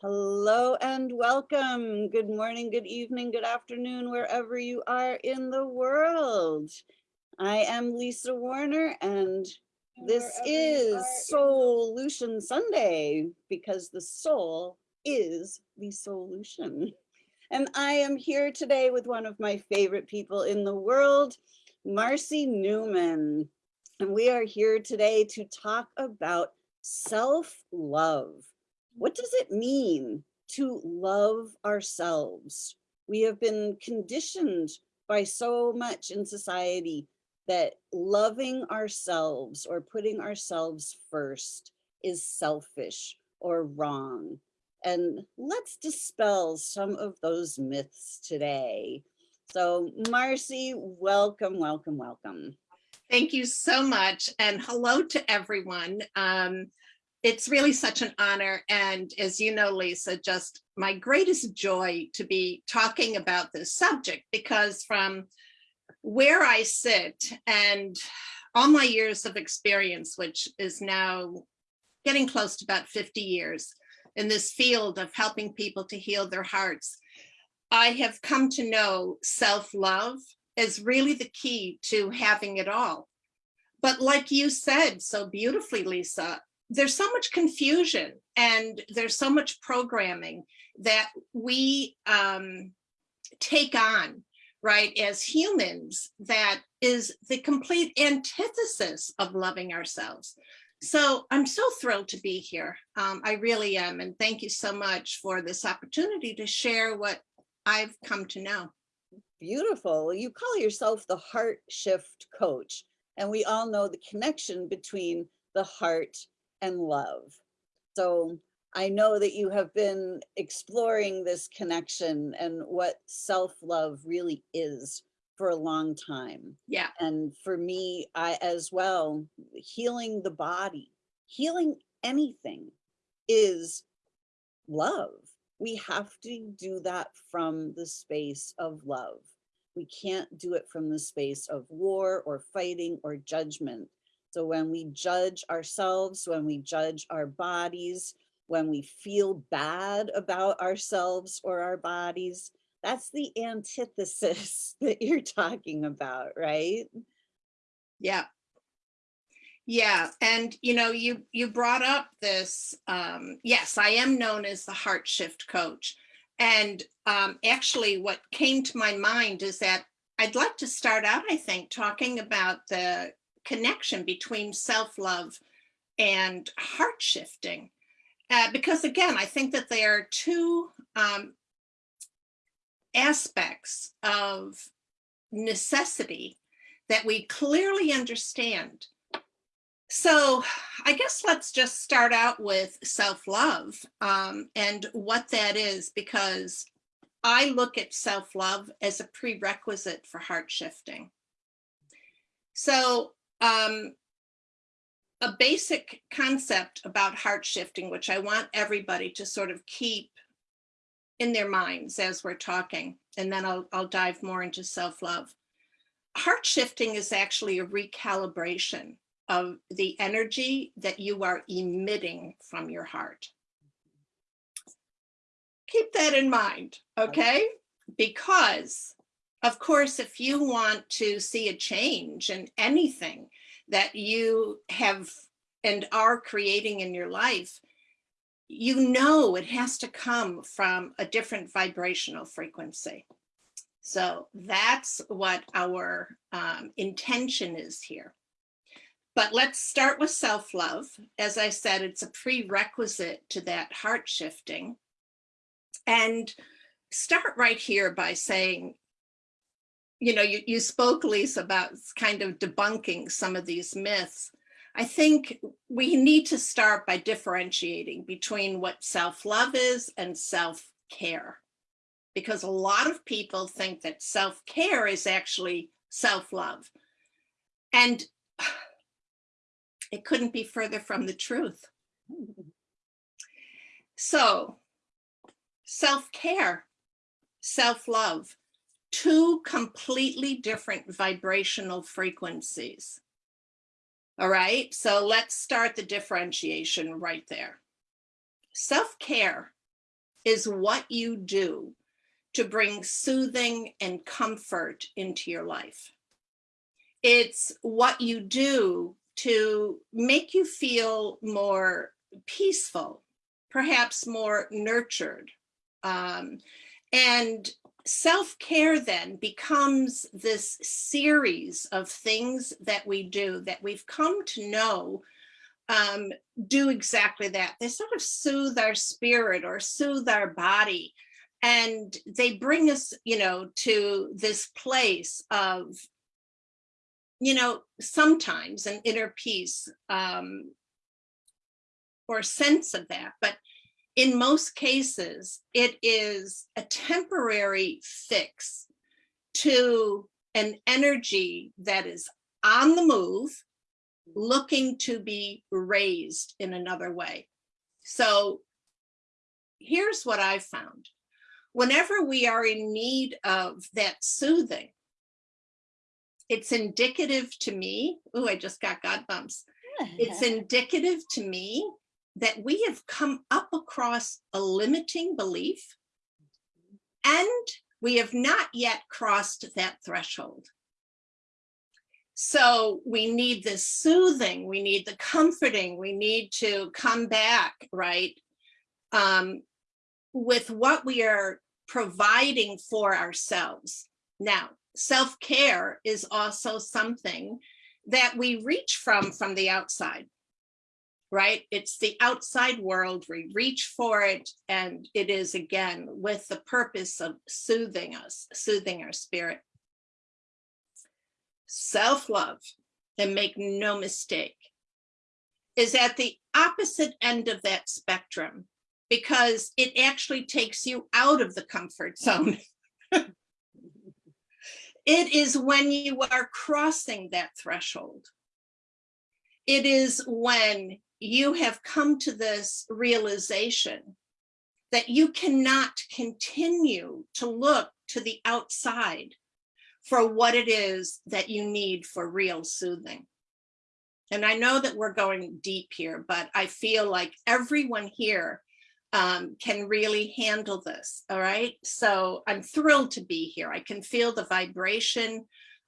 Hello and welcome. Good morning, good evening, good afternoon, wherever you are in the world. I am Lisa Warner and this is Solution Sunday because the soul is the solution. And I am here today with one of my favorite people in the world, Marcy Newman. And we are here today to talk about self-love. What does it mean to love ourselves? We have been conditioned by so much in society that loving ourselves or putting ourselves first is selfish or wrong. And let's dispel some of those myths today. So Marcy, welcome, welcome, welcome. Thank you so much. And hello to everyone. Um, it's really such an honor. And as you know, Lisa, just my greatest joy to be talking about this subject because from where I sit and all my years of experience, which is now getting close to about 50 years in this field of helping people to heal their hearts, I have come to know self-love is really the key to having it all. But like you said so beautifully, Lisa, there's so much confusion and there's so much programming that we um, take on, right, as humans that is the complete antithesis of loving ourselves. So I'm so thrilled to be here. Um, I really am. And thank you so much for this opportunity to share what I've come to know. Beautiful. You call yourself the heart shift coach. And we all know the connection between the heart and love. So I know that you have been exploring this connection and what self-love really is for a long time. Yeah. And for me, I as well, healing the body, healing anything is love. We have to do that from the space of love. We can't do it from the space of war or fighting or judgment. So when we judge ourselves, when we judge our bodies, when we feel bad about ourselves or our bodies, that's the antithesis that you're talking about, right? Yeah. Yeah, and you know, you you brought up this, um, yes, I am known as the heart shift coach. And um, actually what came to my mind is that I'd like to start out, I think, talking about the connection between self-love and heart shifting. Uh, because again, I think that there are two um, aspects of necessity that we clearly understand. So I guess let's just start out with self-love um, and what that is, because I look at self-love as a prerequisite for heart shifting. So um, a basic concept about heart shifting, which I want everybody to sort of keep in their minds as we're talking, and then I'll, I'll dive more into self-love. Heart shifting is actually a recalibration of the energy that you are emitting from your heart. Keep that in mind, okay? Because of course, if you want to see a change in anything that you have and are creating in your life, you know it has to come from a different vibrational frequency. So that's what our um, intention is here. But let's start with self-love. As I said, it's a prerequisite to that heart shifting. And start right here by saying, you know, you, you spoke, Lisa, about kind of debunking some of these myths. I think we need to start by differentiating between what self-love is and self-care. Because a lot of people think that self-care is actually self-love. And it couldn't be further from the truth. So self-care, self-love, two completely different vibrational frequencies. All right, so let's start the differentiation right there. Self-care is what you do to bring soothing and comfort into your life. It's what you do to make you feel more peaceful, perhaps more nurtured. Um, and self-care then becomes this series of things that we do that we've come to know um, do exactly that. They sort of soothe our spirit or soothe our body. And they bring us, you know, to this place of, you know, sometimes an inner peace um, or sense of that. But in most cases, it is a temporary fix to an energy that is on the move, looking to be raised in another way. So here's what I found. Whenever we are in need of that soothing, it's indicative to me, oh, I just got God bumps. It's indicative to me that we have come up across a limiting belief and we have not yet crossed that threshold. So we need the soothing, we need the comforting, we need to come back, right? Um, with what we are providing for ourselves. Now, self-care is also something that we reach from from the outside right? It's the outside world, we reach for it, and it is again with the purpose of soothing us, soothing our spirit. Self-love, and make no mistake, is at the opposite end of that spectrum because it actually takes you out of the comfort zone. it is when you are crossing that threshold. It is when you have come to this realization that you cannot continue to look to the outside for what it is that you need for real soothing. And I know that we're going deep here, but I feel like everyone here um, can really handle this, all right? So I'm thrilled to be here. I can feel the vibration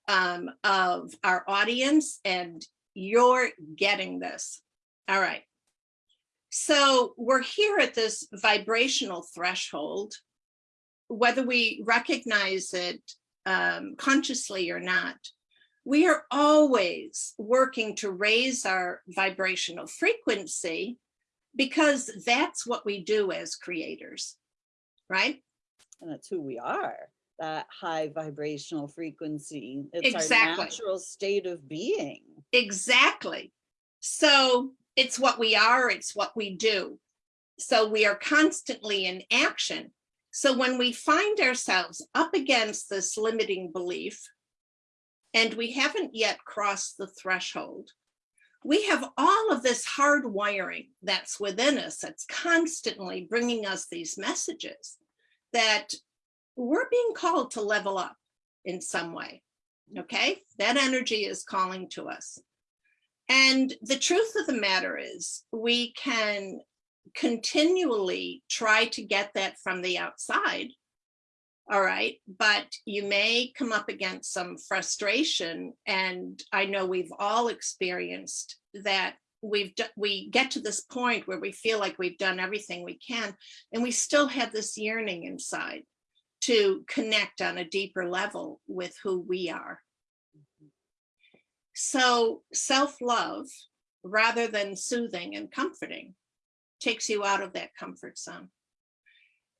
um, of our audience and you're getting this. All right. So we're here at this vibrational threshold, whether we recognize it um, consciously or not. We are always working to raise our vibrational frequency because that's what we do as creators, right? And that's who we are, that high vibrational frequency. It's Exactly. our natural state of being. Exactly. So it's what we are, it's what we do. So we are constantly in action. So when we find ourselves up against this limiting belief, and we haven't yet crossed the threshold, we have all of this hard wiring that's within us that's constantly bringing us these messages that we're being called to level up in some way. Okay, that energy is calling to us. And the truth of the matter is we can continually try to get that from the outside. All right, but you may come up against some frustration. And I know we've all experienced that we've we get to this point where we feel like we've done everything we can and we still have this yearning inside to connect on a deeper level with who we are so self-love, rather than soothing and comforting, takes you out of that comfort zone.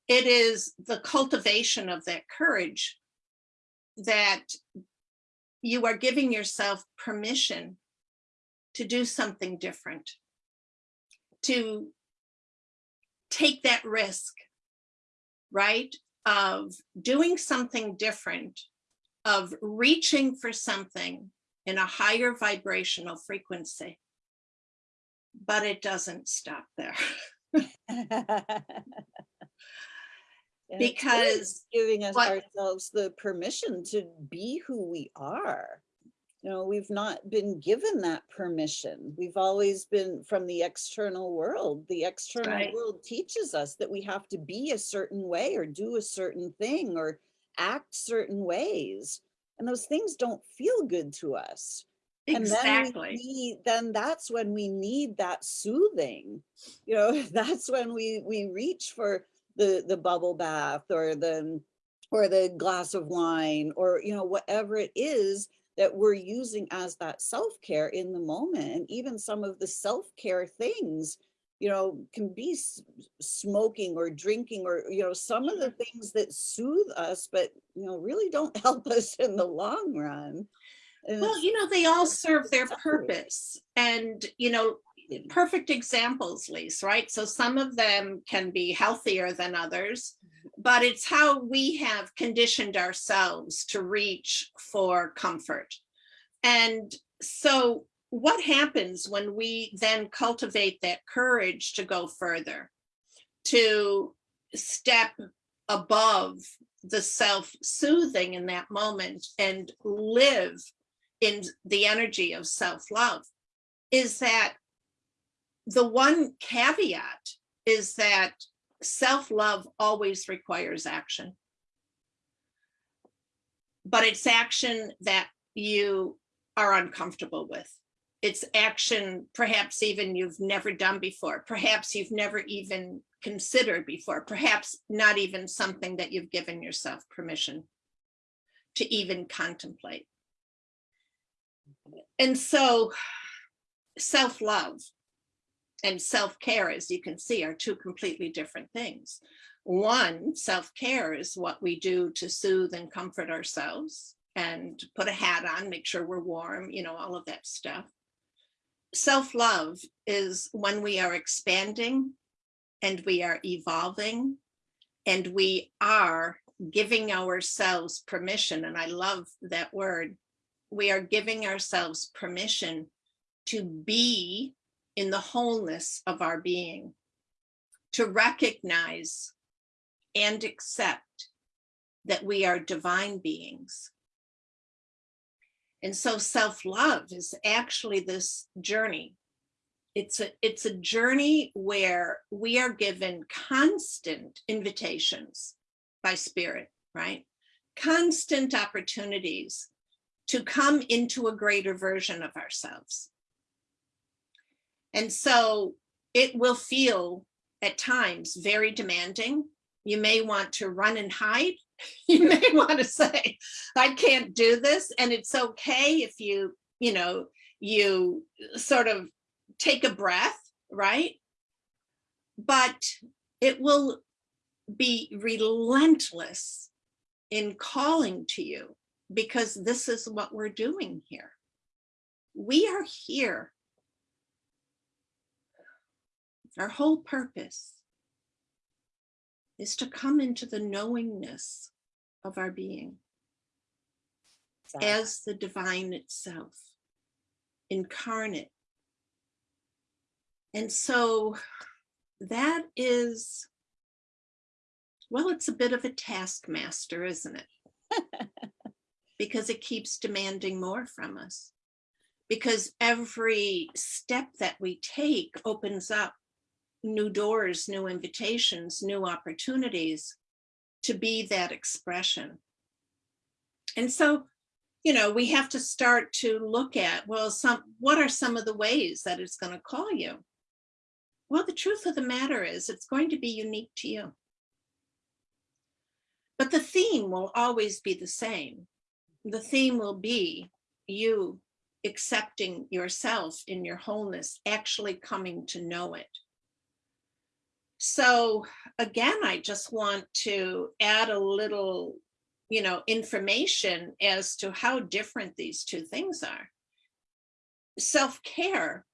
It is the cultivation of that courage that you are giving yourself permission to do something different, to take that risk, right? Of doing something different, of reaching for something in a higher vibrational frequency. But it doesn't stop there. And it's really because Giving us what- ourselves the permission to be who we are. you know, we've not been given that permission. We've always been from the external world. The external Right. world teaches us that we have to be a certain way or do a certain thing or act certain ways. And those things don't feel good to us. And then Exactly. need, then that's when we need that soothing. You know, that's when we we reach for the the bubble bath or the or the glass of wine or you know whatever it is that we're using as that self-care in the moment and even some of the self-care things you know can be smoking or drinking or you know some of the mm-hmm. things that soothe us but you know really don't help us in the long run and Well, you know, they all serve their purpose. And, you know, mm. perfect examples, Lise, right? So some of them can be healthier than others, mm-hmm. but it's how we have conditioned ourselves to reach for comfort. And so what happens when we then cultivate that courage to go further, to step above the self-soothing in that moment and live in the energy of self-love is that the one caveat is that self-love always requires action. But it's action that you are uncomfortable with. It's action perhaps even you've never done before. Perhaps you've never even considered before. Perhaps not even something that you've given yourself permission to even contemplate. And so self-love and self-care, as you can see, are two completely different things. One, self-care is what we do to soothe and comfort ourselves and put a hat on, make sure we're warm, you know, all of that stuff. Self-love is when we are expanding and we are evolving and we are giving ourselves permission. And I love that word. We are giving ourselves permission to be in the wholeness of our being, to recognize and accept that we are divine beings. And so self-love is actually this journey. It's a, it's a journey where we are given constant invitations by spirit, right? Constant opportunities to come into a greater version of ourselves. And so it will feel at times very demanding. You may want to run and hide. You may want to say, I can't do this. And it's okay if you, you know, you sort of take a breath, right? But it will be relentless in calling to you because this is what we're doing here. We are here our whole purpose is to come into the knowingness of our being as the divine itself, incarnate. And so that is, well, it's a bit of a taskmaster, isn't it? because it keeps demanding more from us. Because every step that we take opens up new doors, new invitations, new opportunities to be that expression. And so, you know, we have to start to look at, well, some what are some of the ways that it's going to call you? Well, the truth of the matter is it's going to be unique to you. But the theme will always be the same. The theme will be you accepting yourself in your wholeness, actually coming to know it. So again, I just want to add a little, you know, information as to how different these two things are. Self-care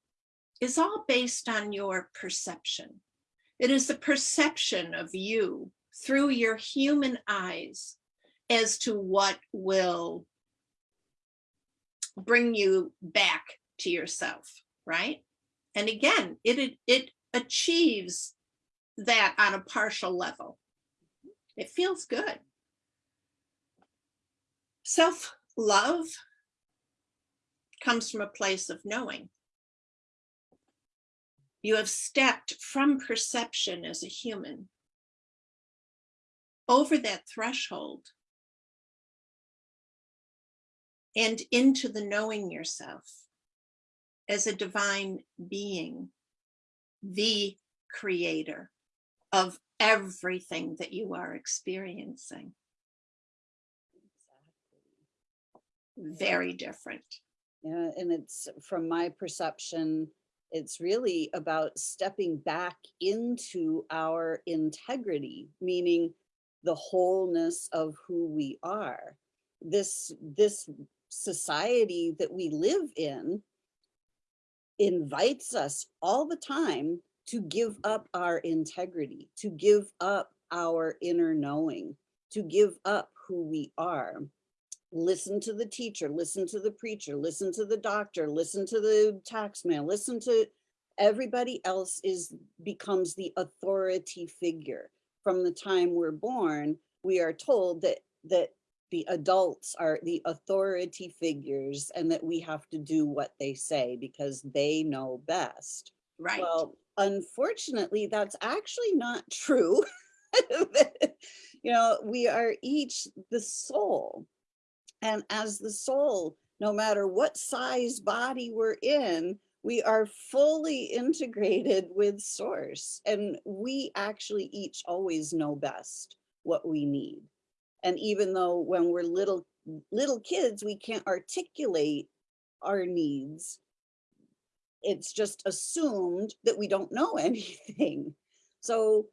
is all based on your perception. It is the perception of you through your human eyes as to what will bring you back to yourself, right? And again, it, it achieves that on a partial level. It feels good. Self-love comes from a place of knowing. You have stepped from perception as a human over that threshold and into the knowing yourself as a divine being, the creator of everything that you are experiencing. Very different. Yeah, and it's from my perception, it's really about stepping back into our integrity, meaning the wholeness of who we are. This, this society that we live in invites us all the time to give up our integrity, to give up our inner knowing, to give up who we are. Listen to the teacher, listen to the preacher, listen to the doctor, listen to the tax man, listen to everybody else is becomes the authority figure. From the time we're born, we are told that that the adults are the authority figures and that we have to do what they say because they know best. Right. Well, unfortunately, that's actually not true. you know, we are each the soul. And as the soul, no matter what size body we're in, we are fully integrated with source. And we actually each always know best what we need. And even though when we're little, little kids, we can't articulate our needs, it's just assumed that we don't know anything. So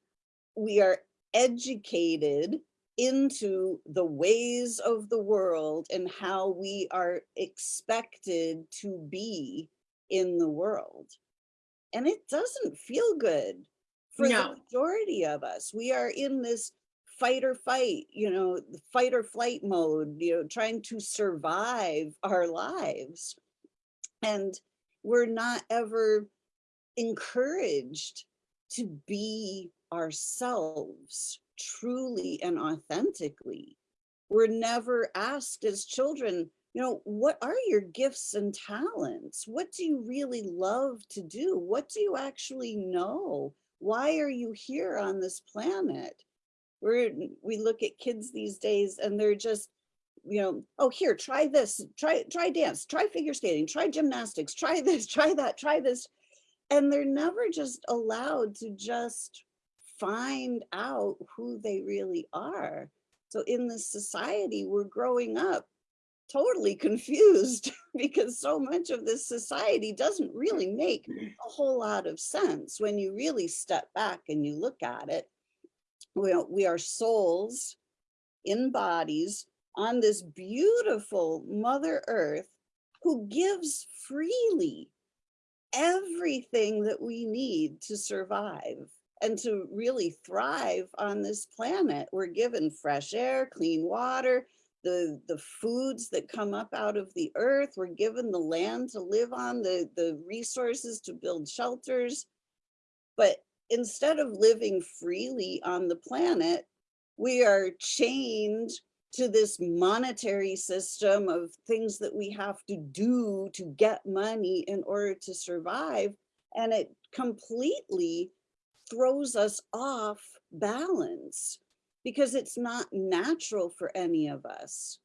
we are educated into the ways of the world and how we are expected to be in the world. And it doesn't feel good for No. the majority of us. We are in this fight or fight, you know, the fight or flight mode, you know, trying to survive our lives. And we're not ever encouraged to be ourselves truly and authentically. We're never asked as children, you know, what are your gifts and talents? What do you really love to do? What do you actually know? Why are you here on this planet? We're, we look at kids these days and they're just, you know, oh, here, try this, try, try dance, try figure skating, try gymnastics, try this, try that, try this. And they're never just allowed to just find out who they really are. So in this society, we're growing up totally confused because so much of this society doesn't really make a whole lot of sense when you really step back and you look at it. We are, we are souls in bodies on this beautiful Mother Earth who gives freely everything that we need to survive and to really thrive on this planet. We're given fresh air, clean water, the, the foods that come up out of the earth. We're given the land to live on, the, the resources to build shelters. But instead of living freely on the planet, we are chained to this monetary system of things that we have to do to get money in order to survive. And it completely throws us off balance because it's not natural for any of us.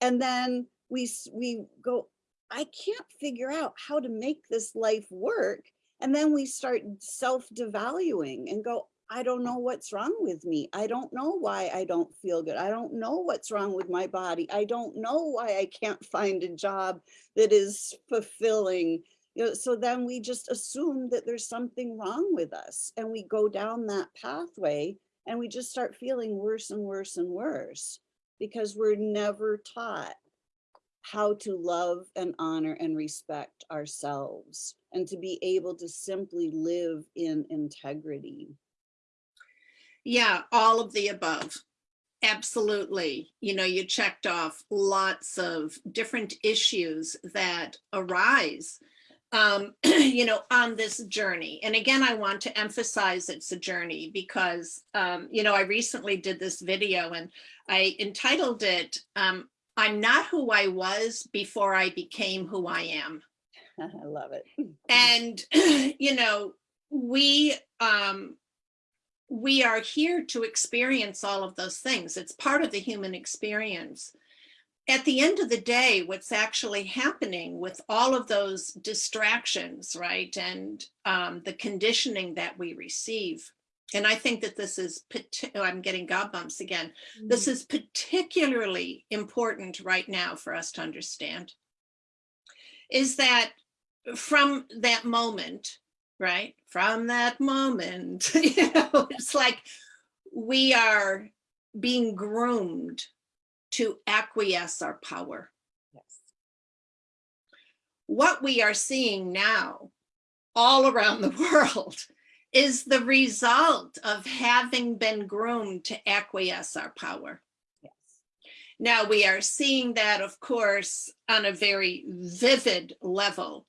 And then we, we go, I can't figure out how to make this life work. And then we start self-devaluing and go, I don't know what's wrong with me. I don't know why I don't feel good. I don't know what's wrong with my body. I don't know why I can't find a job that is fulfilling. You know, so then we just assume that there's something wrong with us and we go down that pathway and we just start feeling worse and worse and worse because we're never taught how to love and honor and respect ourselves and to be able to simply live in integrity. Yeah, all of the above. Absolutely. You know, you checked off lots of different issues that arise, um, you know, on this journey. And again, I want to emphasize it's a journey because, um, you know, I recently did this video and I entitled it, um, I'm not who I was before I became who I am. I love it. And, you know, we, um, we are here to experience all of those things. It's part of the human experience. At the end of the day, what's actually happening with all of those distractions, right? And um, the conditioning that we receive. And I think that this is, oh, I'm getting gob bumps again. This is particularly important right now for us to understand. Is that from that moment, right? From that moment, you know, it's like we are being groomed to acquiesce our power. Yes. What we are seeing now all around the world is the result of having been groomed to acquiesce our power. Yes. Now we are seeing that, of course, on a very vivid level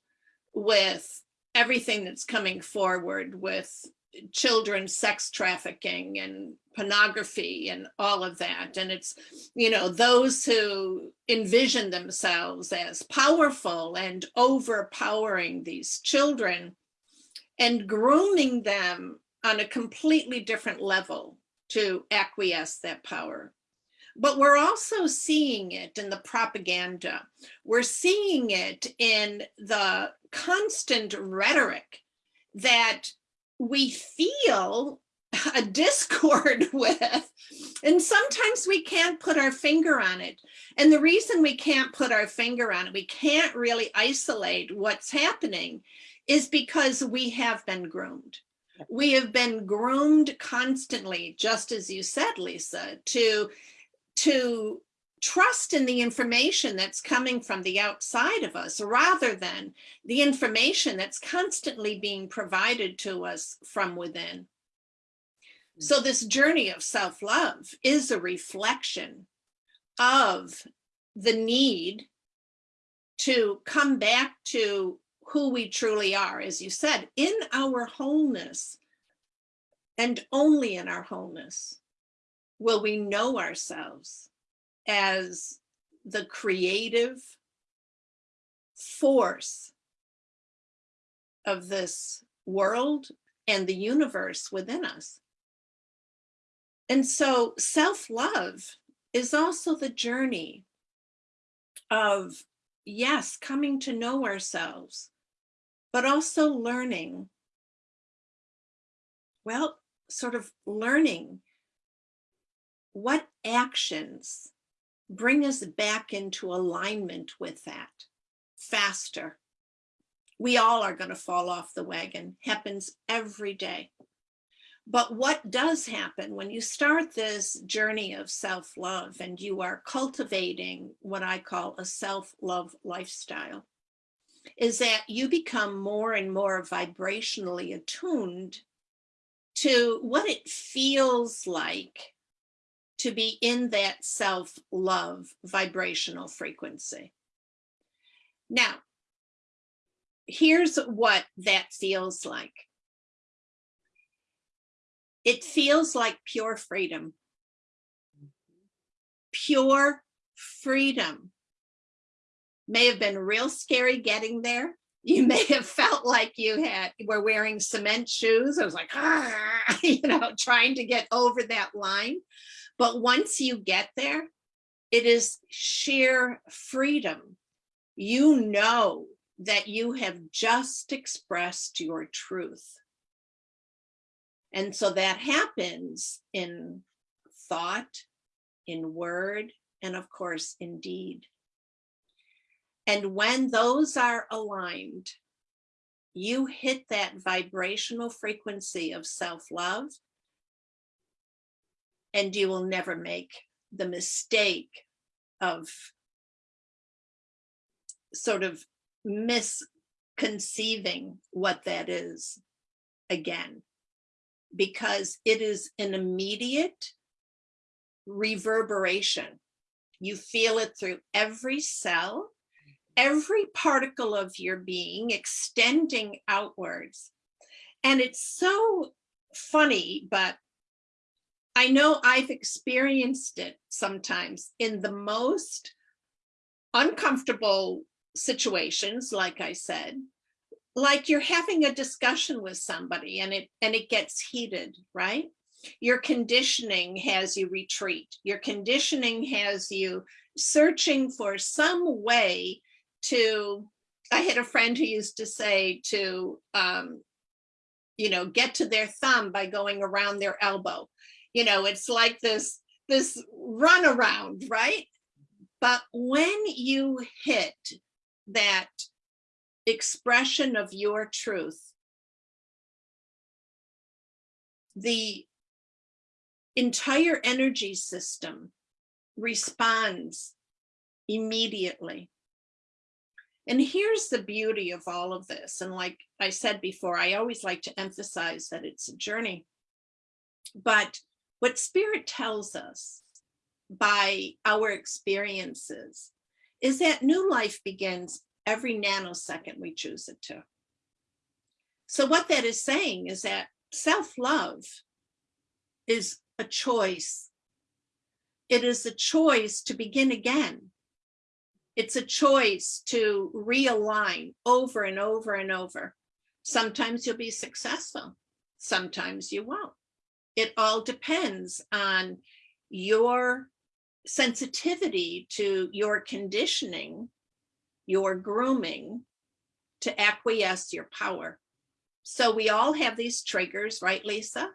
with everything that's coming forward with children sex trafficking and pornography and all of that. And it's, you know, those who envision themselves as powerful and overpowering these children and grooming them on a completely different level to acquiesce that power. But we're also seeing it in the propaganda. We're seeing it in the constant rhetoric that we feel a discord with. And sometimes we can't put our finger on it. And the reason we can't put our finger on it, we can't really isolate what's happening, is because we have been groomed. We have been groomed constantly, just as you said, Lisa, to, to trust in the information that's coming from the outside of us rather than the information that's constantly being provided to us from within. So mm. this journey of self-love is a reflection of the need to come back to who we truly are, as you said, in our wholeness and only in our wholeness will we know ourselves as the creative force of this world and the universe within us. And so self-love is also the journey of, yes, coming to know ourselves, but also learning, well, sort of learning what actions bring us back into alignment with that faster. We all are going to fall off the wagon, happens every day. But what does happen when you start this journey of self-love and you are cultivating what I call a self-love lifestyle is that you become more and more vibrationally attuned to what it feels like to be in that self-love vibrational frequency. Now, here's what that feels like. It feels like pure freedom. Pure freedom. May have been real scary getting there. You may have felt like you had were wearing cement shoes. I was like, ah, you know, trying to get over that line. But once you get there, it is sheer freedom. You know that you have just expressed your truth. And so that happens in thought, in word, and of course, in deed. And when those are aligned, you hit that vibrational frequency of self-love and you will never make the mistake of sort of misconceiving what that is again, because it is an immediate reverberation. You feel it through every cell, every particle of your being extending outwards. And it's so funny, but I know I've experienced it sometimes in the most uncomfortable situations, like I said, like you're having a discussion with somebody and it and it gets heated, right? Your conditioning has you retreat. Your conditioning has you searching for some way to, I had a friend who used to say to, um, you know, get to their thumb by going around their elbow. You know, it's like this, this run around, right? But when you hit that expression of your truth, the entire energy system responds immediately. And here's the beauty of all of this. And like I said before, I always like to emphasize that it's a journey. But what spirit tells us by our experiences is that new life begins every nanosecond we choose it to. So what that is saying is that self-love is a choice. It is a choice to begin again. It's a choice to realign over and over and over. Sometimes you'll be successful. Sometimes you won't. It all depends on your sensitivity to your conditioning, your grooming to acquiesce your power. So we all have these triggers, right, Lisa?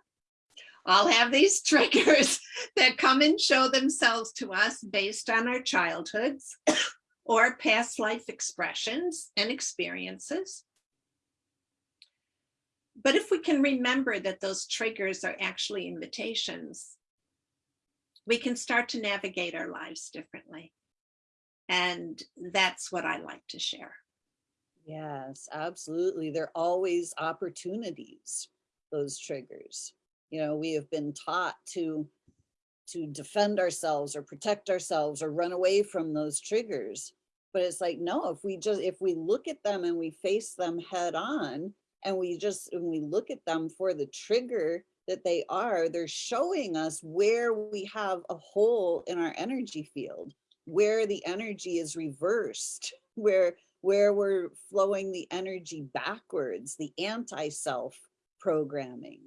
All have these triggers that come and show themselves to us based on our childhoods or past life expressions and experiences. But if we can remember that those triggers are actually invitations, we can start to navigate our lives differently. And that's what I like to share. Yes, absolutely. They're always opportunities, those triggers. You know, we have been taught to to defend ourselves or protect ourselves or run away from those triggers. But it's like, no, if we just if we look at them and we face them head on and we just when we look at them for the trigger that they are, they're showing us where we have a hole in our energy field, where the energy is reversed, where where we're flowing the energy backwards, the anti-self programming.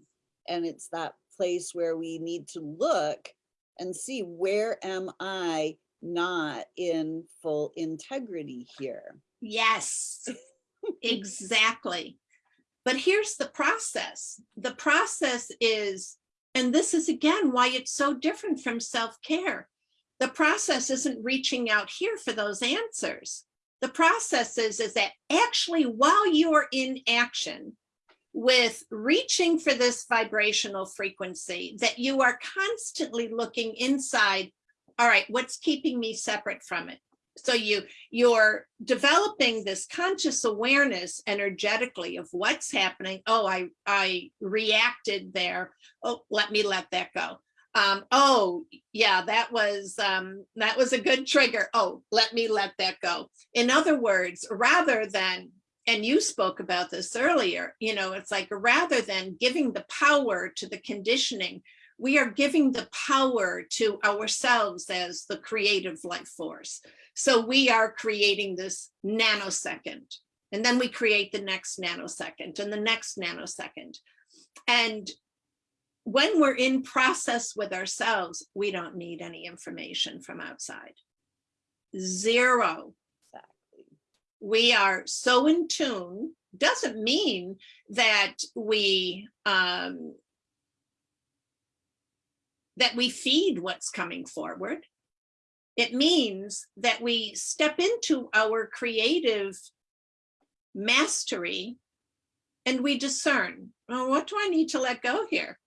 And it's that place where we need to look and see where am I not in full integrity here? Yes, exactly. But here's the process. The process is, and this is again why it's so different from self-care. The process isn't reaching out here for those answers. The process is, is that actually while you're in action with reaching for this vibrational frequency, that you are constantly looking inside, all right, what's keeping me separate from it? So you you're developing this conscious awareness energetically of what's happening. Oh i i reacted there. Oh let me let that go. Um oh yeah that was um that was a good trigger. Oh let me let that go. In other words rather than and you spoke about this earlier you know it's like rather than giving the power to the conditioning we are giving the power to ourselves as the creative life force so we are creating this nanosecond and then we create the next nanosecond and the next nanosecond. And when we're in process with ourselves, we don't need any information from outside. Zero. Exactly. We are so in tune, doesn't mean that we um, that we feed what's coming forward. It means that we step into our creative mastery and we discern, well, what do I need to let go here?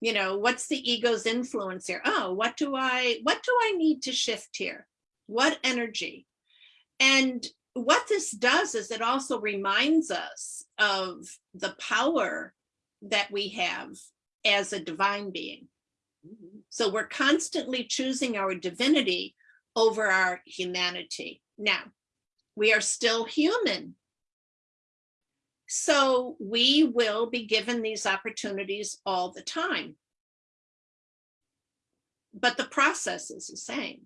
You know, what's the ego's influence here? Oh, what do I, what do I need to shift here? What energy? And what this does is it also reminds us of the power that we have as a divine being. So we're constantly choosing our divinity over our humanity. Now, we are still human. So we will be given these opportunities all the time. But the process is the same.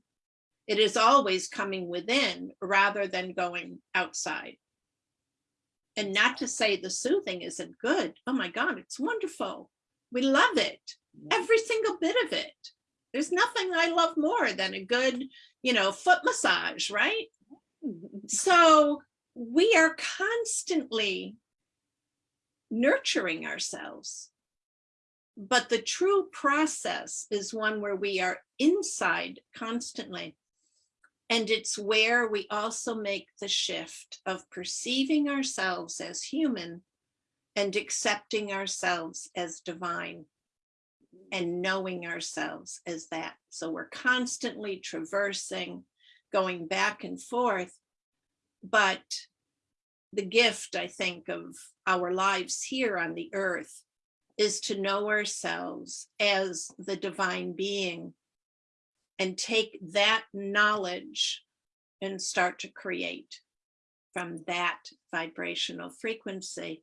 It is always coming within rather than going outside. And not to say the soothing isn't good. Oh my God, it's wonderful. We love it. Every single bit of it. There's nothing I love more than a good, you know, foot massage, right? Mm-hmm. So we are constantly nurturing ourselves. But the true process is one where we are inside constantly. And it's where we also make the shift of perceiving ourselves as human and accepting ourselves as divine and knowing ourselves as that. So we're constantly traversing, going back and forth. But the gift, I think, of our lives here on the earth is to know ourselves as the divine being and take that knowledge and start to create from that vibrational frequency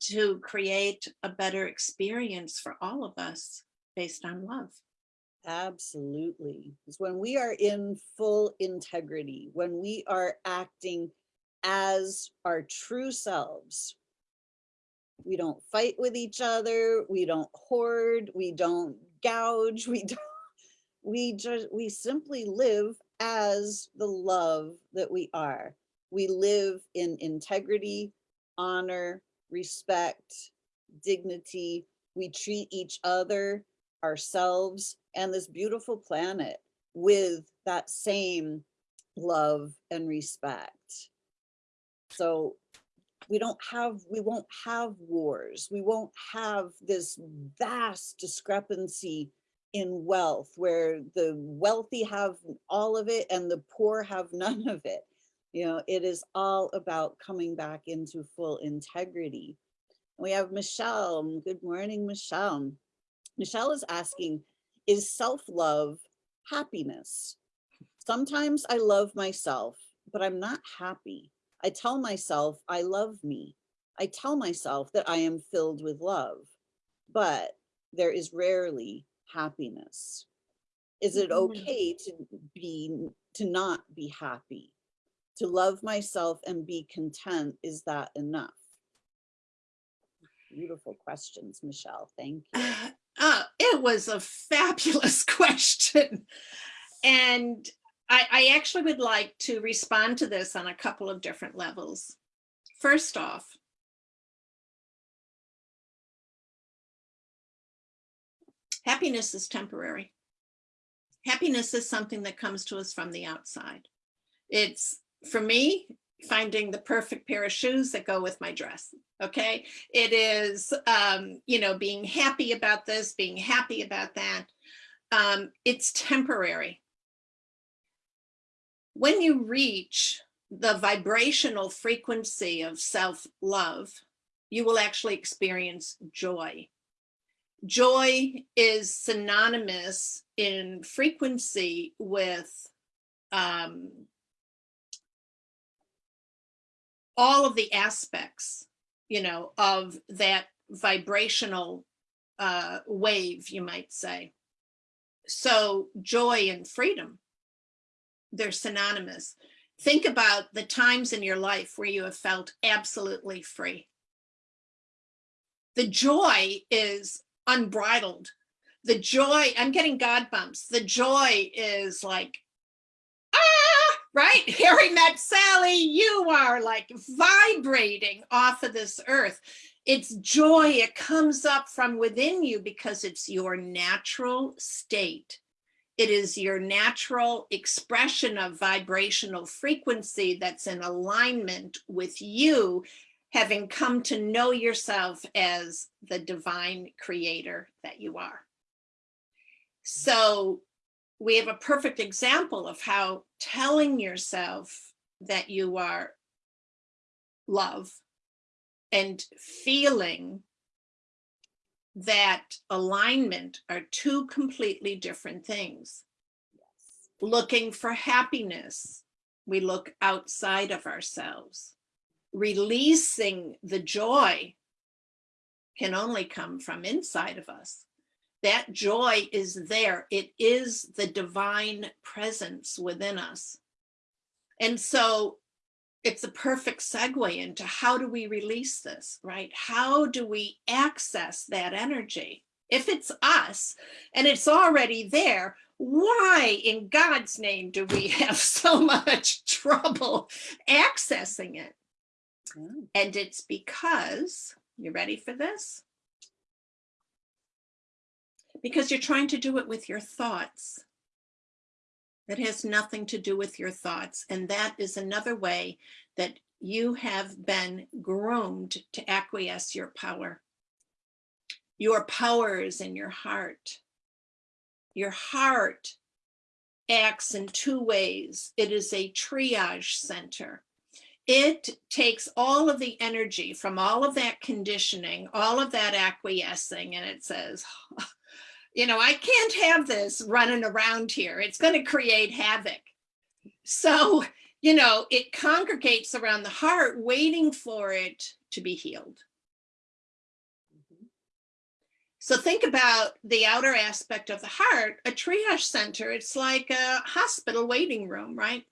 to create a better experience for all of us based on love. Absolutely. When we are in full integrity, when we are acting as our true selves, we don't fight with each other, we don't hoard, we don't gouge, we don't, we just, we simply live as the love that we are. We live in integrity, honor, respect, dignity. We treat each other, ourselves, and this beautiful planet with that same love and respect. So we don't have, we won't have wars. We won't have this vast discrepancy in wealth where the wealthy have all of it and the poor have none of it. You know, it is all about coming back into full integrity. We have Michelle. Good morning, Michelle. Michelle is asking, is self-love happiness? Sometimes I love myself, but I'm not happy. I tell myself I love me. I tell myself that I am filled with love, but there is rarely happiness. Is it Mhm. okay to be, to not be happy? To love myself and be content, is that enough? Beautiful questions, Michelle. Thank you. Uh, it was a fabulous question. And I, I actually would like to respond to this on a couple of different levels. First off, happiness is temporary. Happiness is something that comes to us from the outside. It's, for me, finding the perfect pair of shoes that go with my dress. Okay. It is, um, you know, being happy about this, being happy about that. Um, it's temporary. When you reach the vibrational frequency of self-love, you will actually experience joy. Joy is synonymous in frequency with um, all of the aspects, you know, of that vibrational uh, wave, you might say. So joy and freedom, they're synonymous. Think about the times in your life where you have felt absolutely free. The joy is unbridled. The joy, I'm getting God bumps. The joy is like, right? Harry met Sally, you are like vibrating off of this earth. It's joy, it comes up from within you because it's your natural state. It is your natural expression of vibrational frequency that's in alignment with you having come to know yourself as the divine creator that you are. So we have a perfect example of how telling yourself that you are love and feeling that alignment are two completely different things. Looking for happiness, we look outside of ourselves. Releasing the joy can only come from inside of us. That joy is there. It is the divine presence within us. And so it's a perfect segue into how do we release this, right? How do we access that energy? If it's us and it's already there, why in God's name do we have so much trouble accessing it? Yeah. And it's because, you ready for this? Because you're trying to do it with your thoughts. It has nothing to do with your thoughts. And that is another way that you have been groomed to acquiesce your power. Your power is in your heart. Your heart acts in two ways. It is a triage center. It takes all of the energy from all of that conditioning, all of that acquiescing, and it says, you know, I can't have this running around here. It's going to create havoc. So, you know, it congregates around the heart, waiting for it to be healed. So think about the outer aspect of the heart, a triage center. It's like a hospital waiting room, right?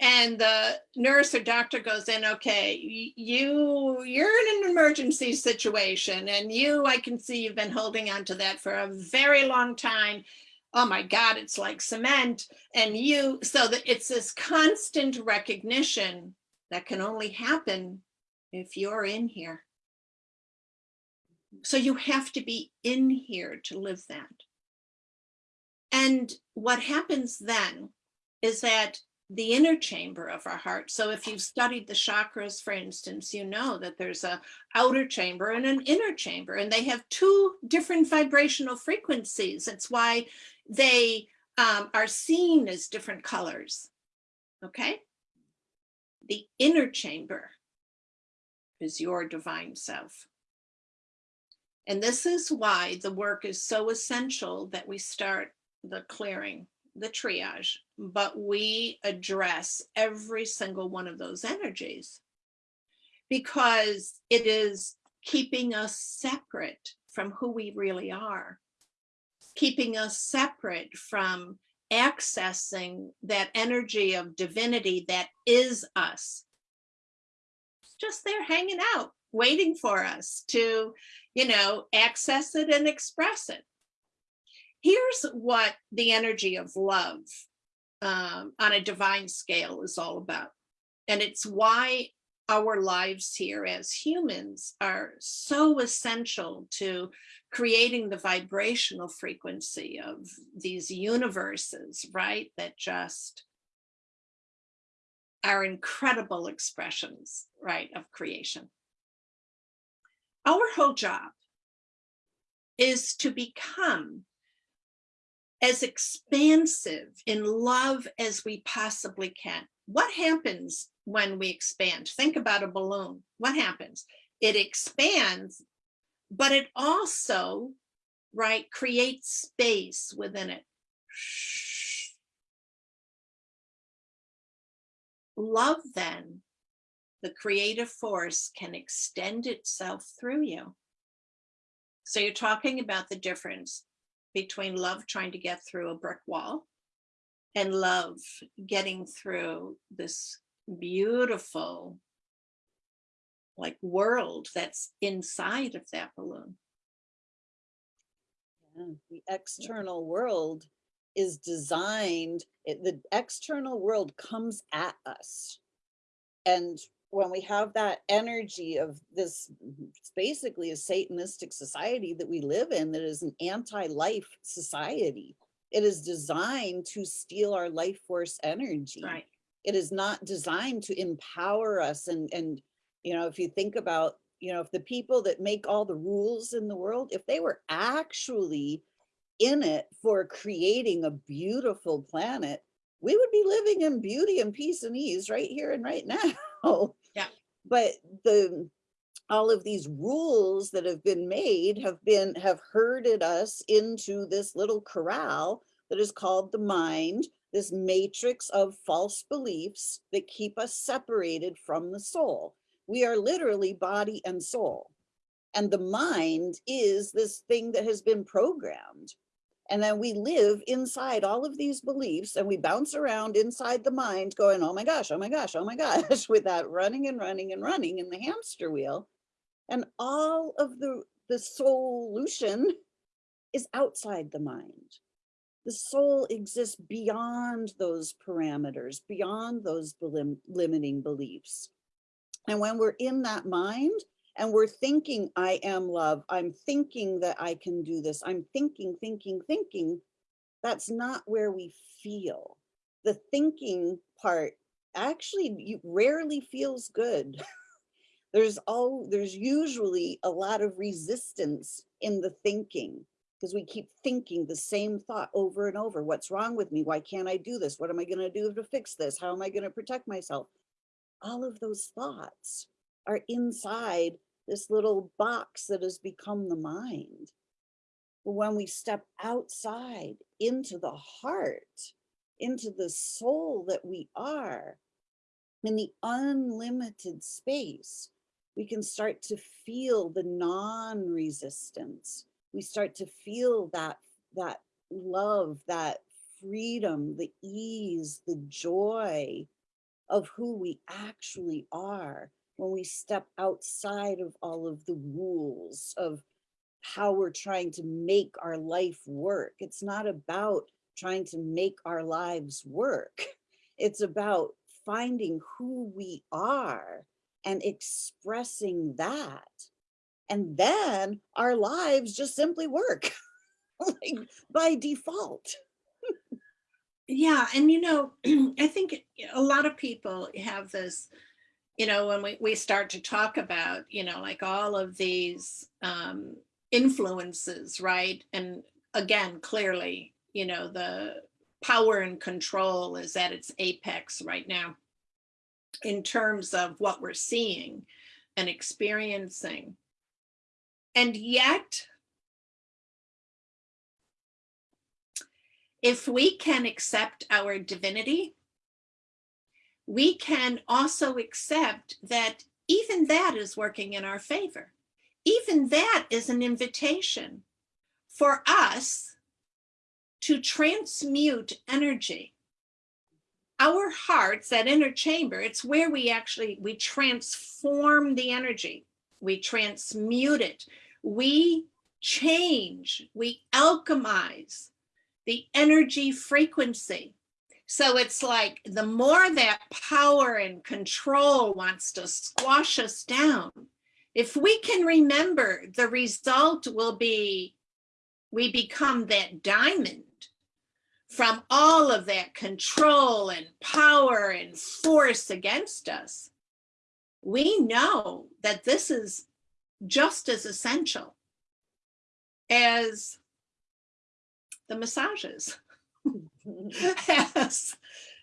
And the nurse or doctor goes in, okay, you, you're in an emergency situation and you, I can see you've been holding on to that for a very long time. Oh my God, it's like cement. And you, so that it's this constant recognition that can only happen if you're in here. So you have to be in here to live that. And what happens then is that the inner chamber of our heart. So if you've studied the chakras, for instance, you know that there's a outer chamber and an inner chamber, and they have two different vibrational frequencies. That's why they um, are seen as different colors. Okay. The inner chamber is your divine self. And this is why the work is so essential that we start the clearing, the triage, but we address every single one of those energies because it is keeping us separate from who we really are, keeping us separate from accessing that energy of divinity that is us. Just there hanging out, waiting for us to you know, access it and express it. Here's what the energy of love um, on a divine scale is all about. And it's why our lives here as humans are so essential to creating the vibrational frequency of these universes, right? That just are incredible expressions, right, of creation our whole job is to become as expansive in love as we possibly can. What happens when we expand? Think about a balloon. What happens? It expands, but it also, right, creates space within it. Love then the creative force can extend itself through you. So you're talking about the difference between love trying to get through a brick wall and love getting through this beautiful like world that's inside of that balloon. Yeah, the external world is designed, it, the external world comes at us. And when we have that energy of this it's basically a satanistic society that we live in that is an anti-life society it is designed to steal our life force energy Right. it is not designed to empower us and and you know if you think about you know if the people that make all the rules in the world if they were actually in it for creating a beautiful planet we would be living in beauty and peace and ease right here and right now. But the all of these rules that have been made have been have herded us into this little corral that is called the mind, this matrix of false beliefs that keep us separated from the soul. We are literally body and soul. And the mind is this thing that has been programmed. And then we live inside all of these beliefs and we bounce around inside the mind going, oh my gosh, oh my gosh, oh my gosh, with that running and running and running in the hamster wheel. And all of the, the solution is outside the mind. The soul exists beyond those parameters, beyond those belim- limiting beliefs. And when we're in that mind and we're thinking, I am love, I'm thinking that I can do this, I'm thinking, thinking, thinking, that's not where we feel. The thinking part actually rarely feels good. there's all there's usually a lot of resistance in the thinking because we keep thinking the same thought over and over. What's wrong with me? Why can't I do this? What am I going to do to fix this? How am I going to protect myself? All of those thoughts are inside this little box that has become the mind. But when we step outside into the heart, into the soul that we are, in the unlimited space, we can start to feel the non-resistance. We start to feel that, that love, that freedom, the ease, the joy of who we actually are when we step outside of all of the rules of how we're trying to make our life work. It's not about trying to make our lives work. It's about finding who we are and expressing that. And then our lives just simply work like by default. Yeah, and you know, I think a lot of people have this, you know, when we, we start to talk about, you know, like all of these um, influences, right? And again, clearly, you know, the power and control is at its apex right now in terms of what we're seeing and experiencing. And yet, if we can accept our divinity, we can also accept that even that is working in our favor. Even that is an invitation for us to transmute energy our hearts, that inner chamber, it's where we actually, we transform the energy. We transmute it. We change, we alchemize the energy frequency. So it's like the more that power and control wants to squash us down, if we can remember the result will be we become that diamond from all of that control and power and force against us, we know that this is just as essential as the massages, as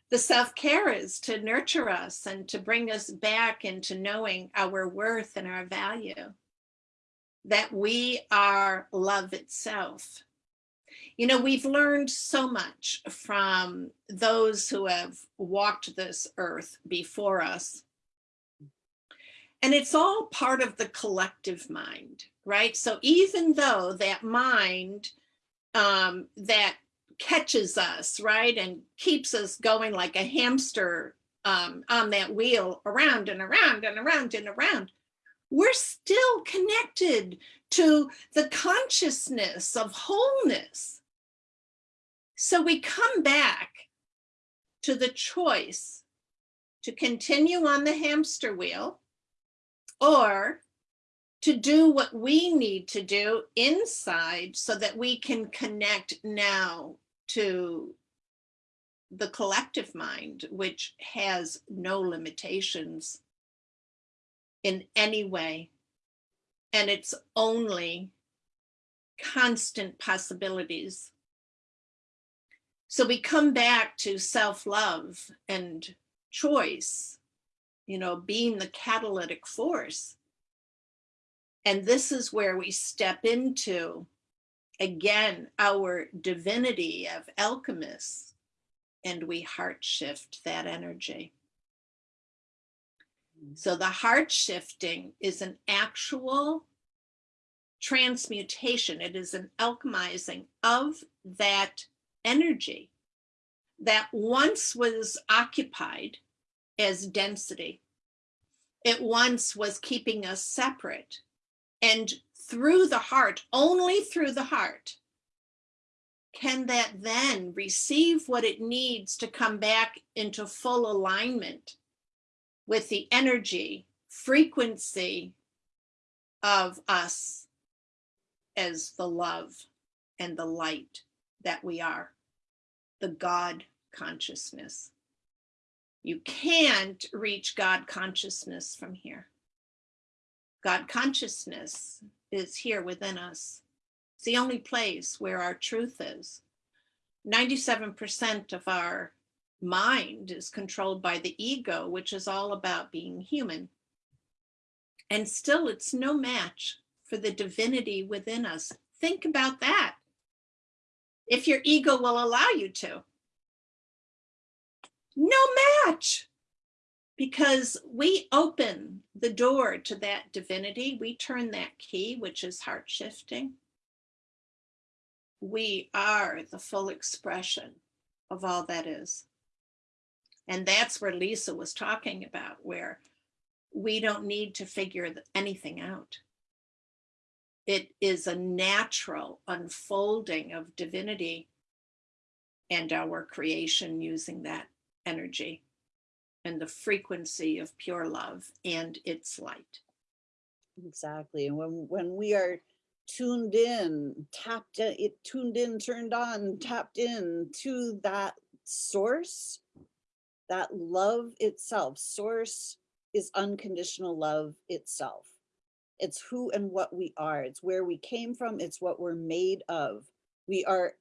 the self-care is to nurture us and to bring us back into knowing our worth and our value, that we are love itself you know, we've learned so much from those who have walked this earth before us. And it's all part of the collective mind, right? So even though that mind um, that catches us, right, and keeps us going like a hamster um, on that wheel around and around and around and around, we're still connected to the consciousness of wholeness. So we come back to the choice to continue on the hamster wheel or to do what we need to do inside so that we can connect now to the collective mind, which has no limitations in any way. And it's only constant possibilities so we come back to self-love and choice, you know, being the catalytic force. And this is where we step into, again, our divinity of alchemists, and we heart shift that energy. Mm. So the heart shifting is an actual transmutation. It is an alchemizing of that energy that once was occupied as density. It once was keeping us separate. And through the heart, only through the heart, can that then receive what it needs to come back into full alignment with the energy, frequency of us as the love and the light that we are, the God consciousness. You can't reach God consciousness from here. God consciousness is here within us. It's the only place where our truth is. 97% of our mind is controlled by the ego, which is all about being human. And still, it's no match for the divinity within us. Think about that. If your ego will allow you to. No match. Because we open the door to that divinity, we turn that key, which is heart shifting. We are the full expression of all that is. And that's where Lisa was talking about, where we don't need to figure anything out. It is a natural unfolding of divinity and our creation using that energy and the frequency of pure love and its light. Exactly. And when, when we are tuned in, tapped in, it tuned in, turned on, tapped in to that source, that love itself, source is unconditional love itself. It's who and what we are. It's where we came from. It's what we're made of. We are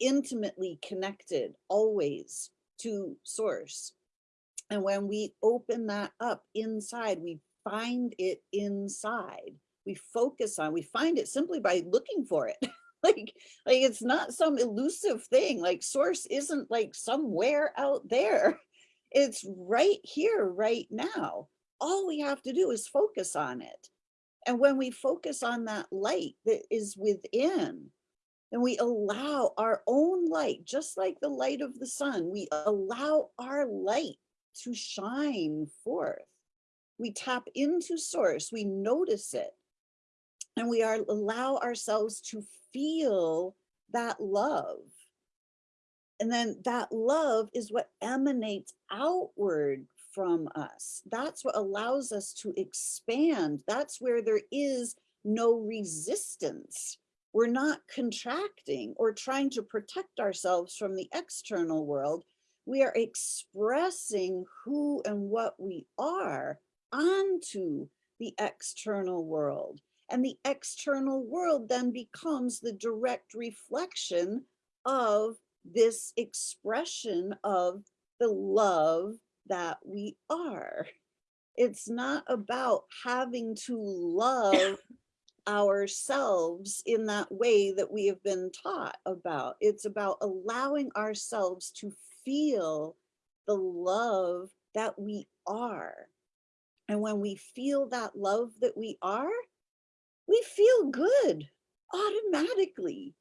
intimately connected always to source. And when we open that up inside, we find it inside. We focus on, we find it simply by looking for it. like, like it's not some elusive thing. Like source isn't like somewhere out there. It's right here, right now. All we have to do is focus on it. And when we focus on that light that is within, and we allow our own light, just like the light of the sun, we allow our light to shine forth. We tap into source, we notice it, and we are allow ourselves to feel that love. And then that love is what emanates outward from us. That's what allows us to expand. That's where there is no resistance we're not contracting or trying to protect ourselves from the external world. We are expressing who and what we are onto the external world. And the external world then becomes the direct reflection of this expression of the love that we are. It's not about having to love ourselves in that way that we have been taught about. It's about allowing ourselves to feel the love that we are. And when we feel that love that we are, we feel good automatically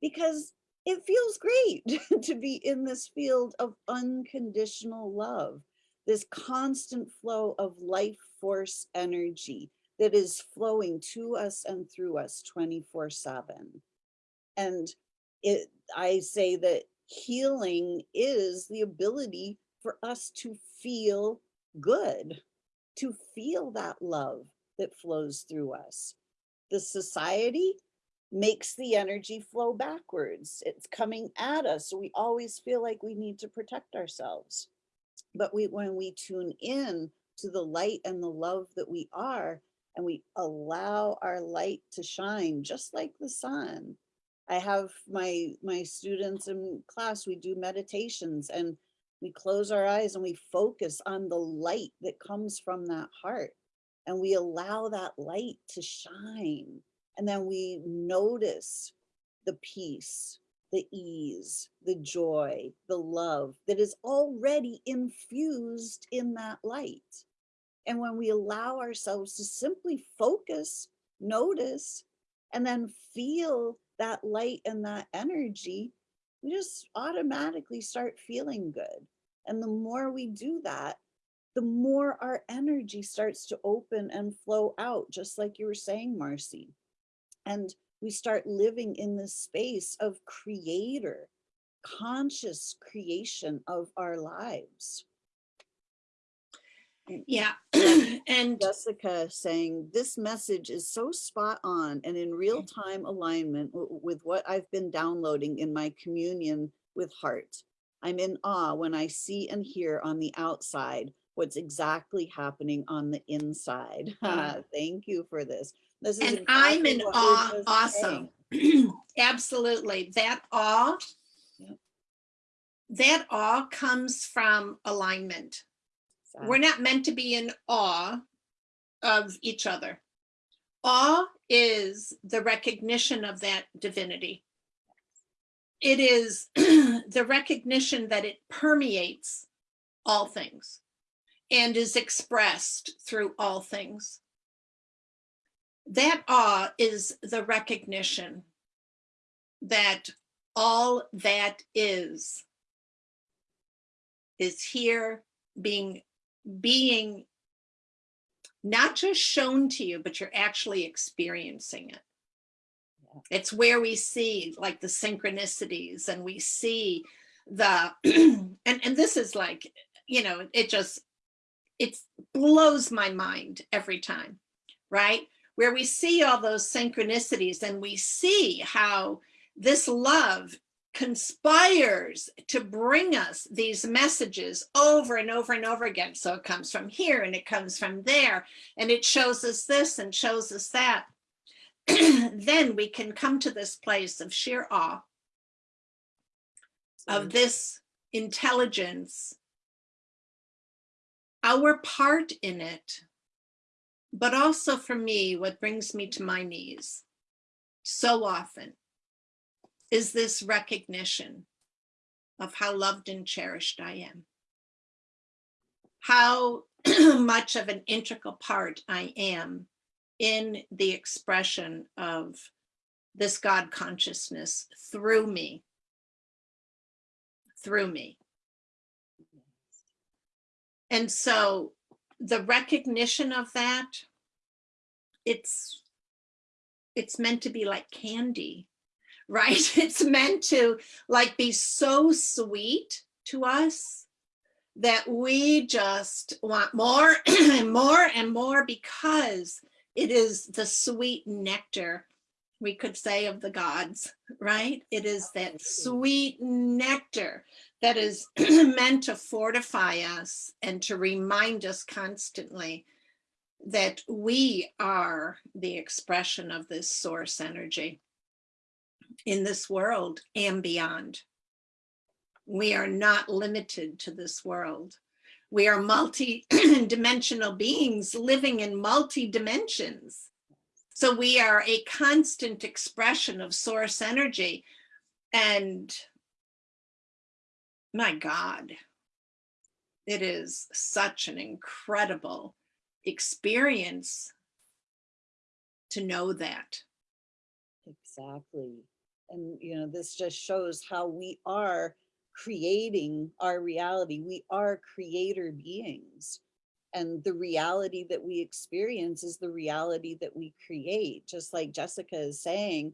because it feels great to be in this field of unconditional love, this constant flow of life force energy that is flowing to us and through us 24 seven. And it, I say that healing is the ability for us to feel good, to feel that love that flows through us. The society makes the energy flow backwards. It's coming at us. So we always feel like we need to protect ourselves. But we, when we tune in to the light and the love that we are, and we allow our light to shine just like the sun. I have my, my students in class, we do meditations and we close our eyes and we focus on the light that comes from that heart. And we allow that light to shine. And then we notice the peace, the ease, the joy, the love that is already infused in that light. And when we allow ourselves to simply focus, notice, and then feel that light and that energy, we just automatically start feeling good. And the more we do that, the more our energy starts to open and flow out, just like you were saying, Marcy. And we start living in this space of creator, conscious creation of our lives. Yeah. and Jessica saying this message is so spot on and in real time alignment with what I've been downloading in my communion with heart. I'm in awe when I see and hear on the outside what's exactly happening on the inside. Thank you for this. This is and I'm in awe Awesome. Absolutely. That awe, that awe comes from alignment. We're not meant to be in awe of each other. Awe is the recognition of that divinity. It is the recognition that it permeates all things and is expressed through all things. That awe is the recognition that all that is is here being being not just shown to you, but you're actually experiencing it. Yeah. It's where we see like the synchronicities and we see the, and, and this is like, you know, it just, it blows my mind every time, right? Where we see all those synchronicities and we see how this love conspires to bring us these messages over and over and over again. So it comes from here and it comes from there, and it shows us this and shows us that. then we can come to this place of sheer awe of this intelligence, our part in it, but also for me, what brings me to my knees so often is this recognition of how loved and cherished I am. How much of an integral part I am in the expression of this God consciousness through me. Through me. And so the recognition of that, it's it's meant to be like candy right? It's meant to like be so sweet to us that we just want more and more and more because it is the sweet nectar, we could say, of the gods, right? It is that sweet nectar that is meant to fortify us and to remind us constantly that we are the expression of this source energy in this world and beyond. We are not limited to this world. We are multi-dimensional beings living in multi-dimensions. So we are a constant expression of source energy. And my God, it is such an incredible experience to know that. Exactly. And, you know, this just shows how we are creating our reality. We are creator beings. And the reality that we experience is the reality that we create. Just like Jessica is saying,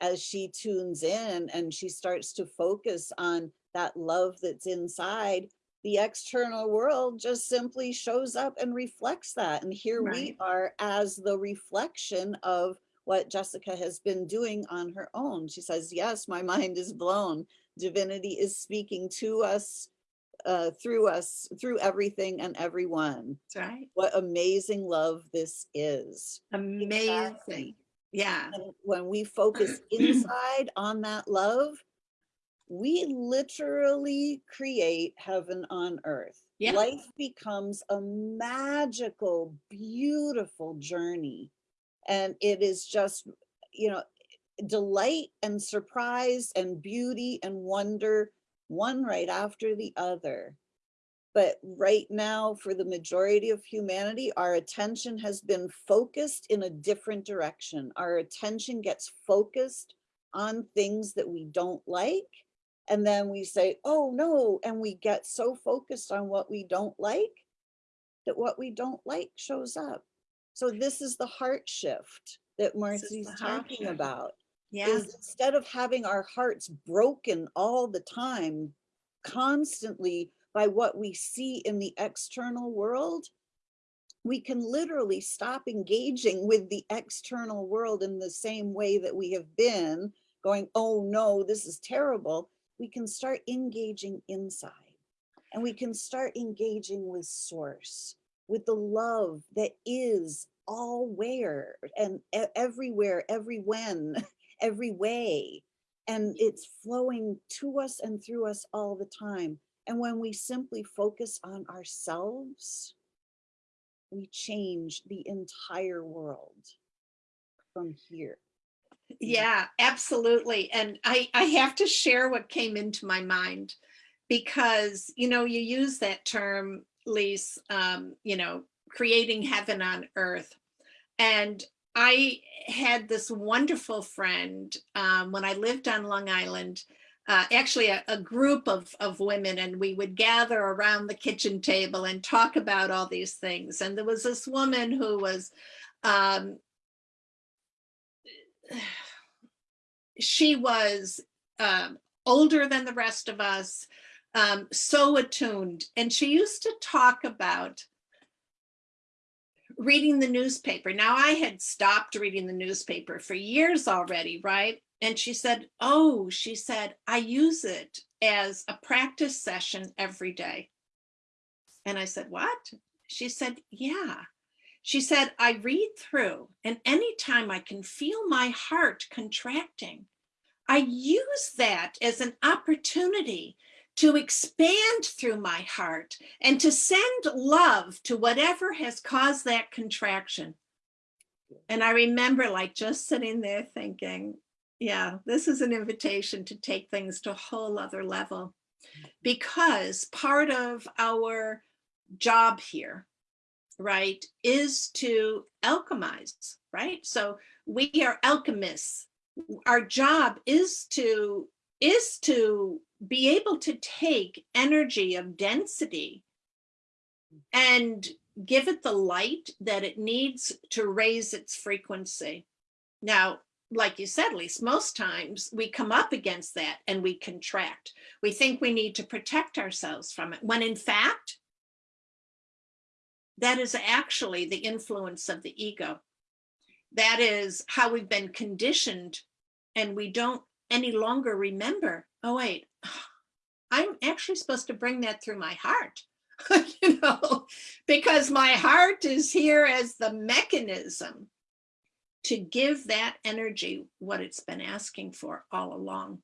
as she tunes in and she starts to focus on that love that's inside, the external world just simply shows up and reflects that. And here we are as the reflection of what Jessica has been doing on her own. She says, yes, my mind is blown. Divinity is speaking to us, uh, through us, through everything and everyone. That's right. What amazing love this is. Amazing. Yeah. And when we focus inside on that love, we literally create heaven on earth. Yeah. Life becomes a magical, beautiful journey. And it is just, you know, delight and surprise and beauty and wonder, one right after the other. But right now, for the majority of humanity, our attention has been focused in a different direction. Our attention gets focused on things that we don't like. And then we say, oh no, and we get so focused on what we don't like that what we don't like shows up. So this is the heart shift that Marcy's talking shift. about Yeah, is instead of having our hearts broken all the time, constantly by what we see in the external world, we can literally stop engaging with the external world in the same way that we have been going, oh no, this is terrible. We can start engaging inside and we can start engaging with source, with the love that is all where and everywhere, every when, every way. And it's flowing to us and through us all the time. And when we simply focus on ourselves, we change the entire world from here. yeah, absolutely. And I, I have to share what came into my mind because, you know, you use that term, Lise, um, you know, creating heaven on earth. And I had this wonderful friend um, when I lived on Long Island, uh, actually a, a group of, of women, and we would gather around the kitchen table and talk about all these things. And there was this woman who was, um, she was um, older than the rest of us, um, so attuned. And she used to talk about reading the newspaper. Now, I had stopped reading the newspaper for years already, right? And she said, Oh, she said, I use it as a practice session every day. And I said, What? She said, Yeah. She said, I read through, and anytime I can feel my heart contracting, I use that as an opportunity to expand through my heart and to send love to whatever has caused that contraction. And I remember like just sitting there thinking, yeah, this is an invitation to take things to a whole other level because part of our job here, right, is to alchemize, right? So we are alchemists. Our job is to is to be able to take energy of density and give it the light that it needs to raise its frequency. Now, like you said, Lise, most times we come up against that and we contract. We think we need to protect ourselves from it, when in fact, that is actually the influence of the ego. That is how we've been conditioned and we don't any longer remember, oh wait, I'm actually supposed to bring that through my heart, you know, because my heart is here as the mechanism to give that energy what it's been asking for all along.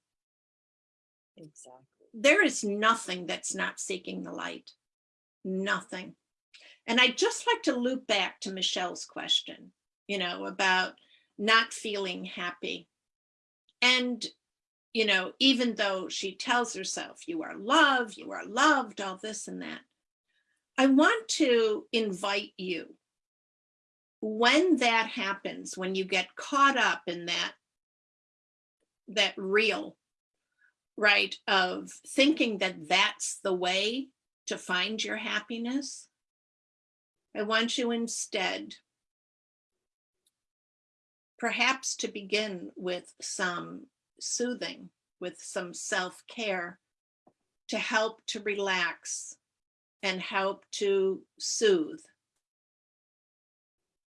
Exactly. There is nothing that's not seeking the light, nothing. And I'd just like to loop back to Michelle's question, you know, about not feeling happy. And, you know, even though she tells herself, you are loved, you are loved, all this and that, I want to invite you. When that happens, when you get caught up in that, that reel, right, of thinking that that's the way to find your happiness, I want you instead perhaps to begin with some soothing, with some self-care to help to relax and help to soothe.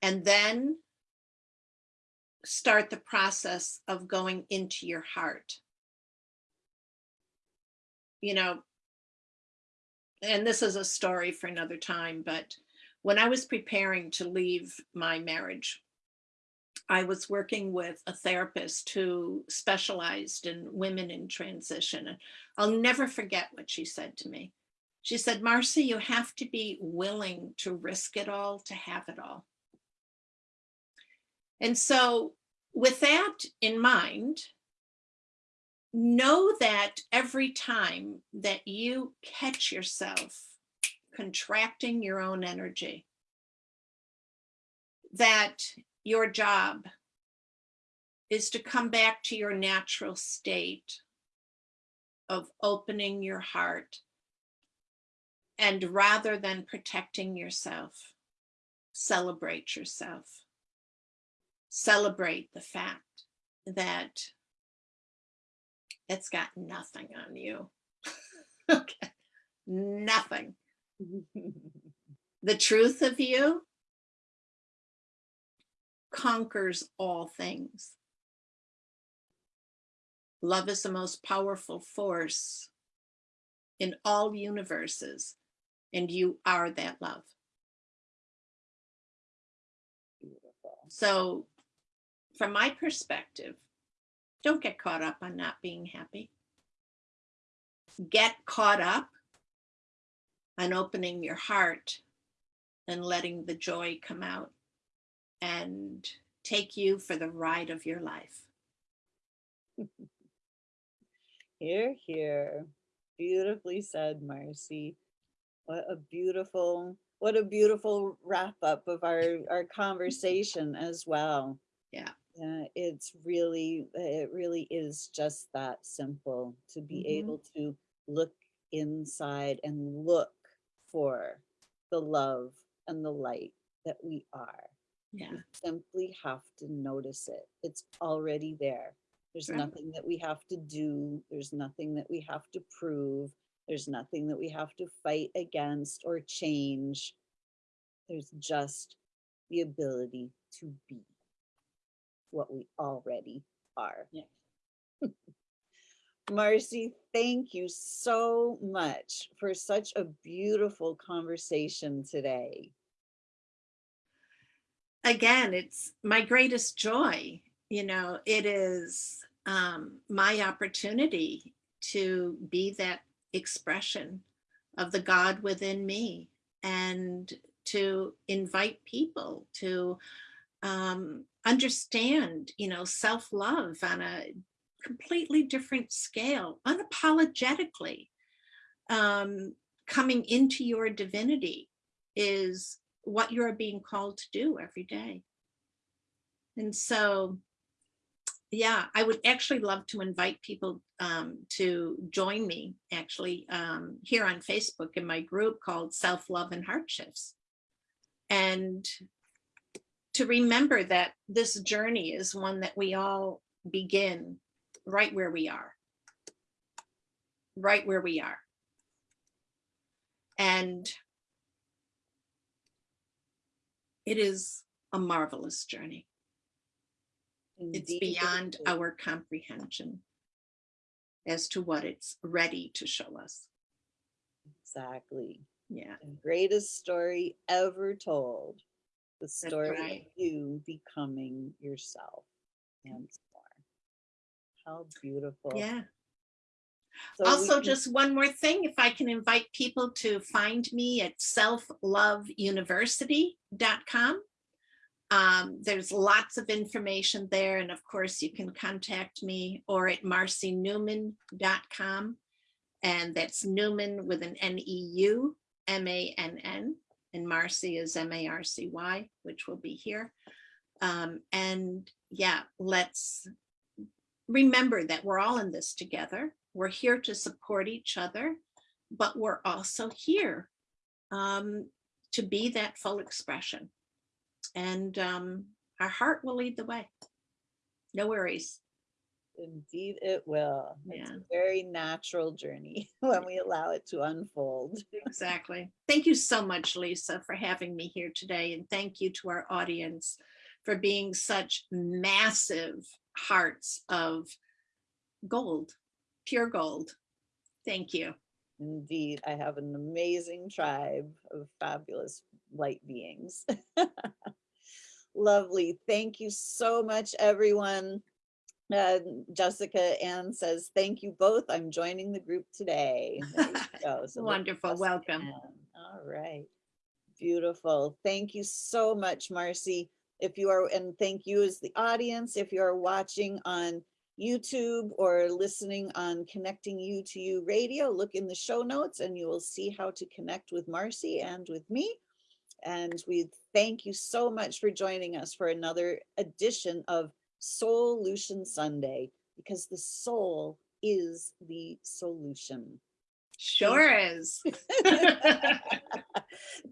And then start the process of going into your heart. You know, and this is a story for another time, but when I was preparing to leave my marriage, I was working with a therapist who specialized in women in transition. And I'll never forget what she said to me. She said, Marcy, you have to be willing to risk it all to have it all. And so with that in mind, know that every time that you catch yourself contracting your own energy. That your job is to come back to your natural state of opening your heart. And rather than protecting yourself, celebrate yourself. Celebrate the fact that it's got nothing on you. okay. Nothing. The truth of you conquers all things. Love is the most powerful force in all universes, and you are that love. So, from my perspective, don't get caught up on not being happy. Get caught up on opening your heart and letting the joy come out and take you for the ride of your life. Hear, hear. Beautifully said, Marcy. What a beautiful, what a beautiful wrap up of our, our conversation as well. Yeah. Yeah, it's really, it really is just that simple to be Mhm. able to look inside and look for the love and the light that we are. Yeah. We simply have to notice it. It's already there. There's Right. nothing that we have to do. There's nothing that we have to prove. There's nothing that we have to fight against or change. There's just the ability to be what we already are. Yeah. Marcy, thank you so much for such a beautiful conversation today. Again, it's my greatest joy. You know, it is um, my opportunity to be that expression of the God within me and to invite people to um, understand, you know, self love on a completely different scale, unapologetically. Um, coming into your divinity is what you're being called to do every day. And so, yeah, I would actually love to invite people um, to join me actually um, here on Facebook in my group called Self Love and Heart Shifts. And to remember that this journey is one that we all begin right where we are. Right where we are. And it is a marvelous journey. It's Indeed it beyond our comprehension as to what it's ready to show us. Exactly. Yeah, The greatest story ever told. The story of you becoming yourself and more. How beautiful. yeah. So Also, can- just one more thing, if I can invite people to find me at selfloveuniversity.com. Um, there's lots of information there. And of course, you can contact me or at marcyneumann.com. And that's Neumann with an N-E-U, M-A-N-N, and Marcy is M-A-R-C-Y, which will be here. Um, and yeah, let's remember that we're all in this together. We're here to support each other, but we're also here um, to be that full expression. And um, our heart will lead the way. No worries. Indeed, it will. It's Yeah. a very natural journey when we allow it to unfold. Exactly. Thank you so much, Lisa, for having me here today. And thank you to our audience for being such massive hearts of gold, pure gold. Thank you. Indeed, I have an amazing tribe of fabulous light beings. Lovely. Thank you so much, everyone. Uh, Jessica Ann says, thank you both. I'm joining the group today. There you go. So Wonderful. Welcome. Ann. All right. Beautiful. Thank you so much, Marcy. If you are, and thank you as the audience, if you are watching on YouTube or listening on Connecting You to You Radio, look in the show notes and you will see how to connect with Marcy and with me. And we thank you so much for joining us for another edition of Solution Sunday, because the soul is the solution. Sure is.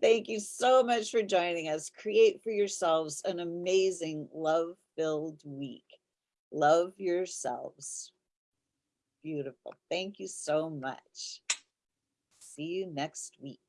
Thank you so much for joining us. Create for yourselves an amazing love-filled week. Love yourselves. Beautiful. Thank you so much. See you next week.